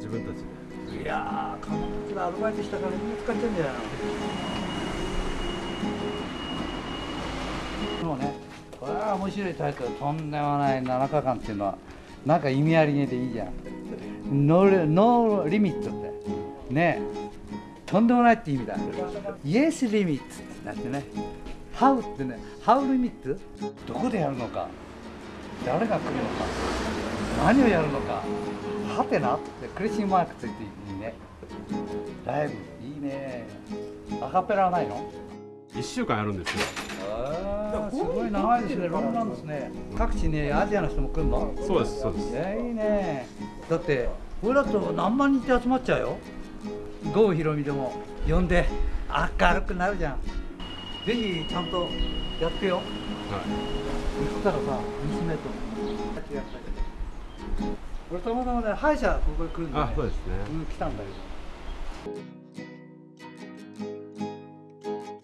自分たちで。いやー、彼女がアルバイトしたからみんな使っちゃうんじゃないの？もうね、これは面白いタイトル、とんでもない7日間っていうのは、なんか意味ありげでいいじゃん。ノーノーリミットって。ねとんでもないって意味だ。イエスリミットってなってね。ハウってね、ハウリミット？どこでやるのか、誰が来るのか、何をやるのか、はてなってクレッシングマークついていいね。ライブ、いいね。アカペラはないの？1週間やるんですよすごい長いですね、ロングなんですね。各地ね、アジアの人も来るの？そうですそうですいや、いいね。だって、俺だと何万人って集まっちゃうよ。郷ひろみでも呼んで明るくなるじゃん。ぜひちゃんとやってよ。はい言ったらさ、娘と。俺たまたまね、歯医者ここに来るんで、ね、あそうですねうん、来たんだけど。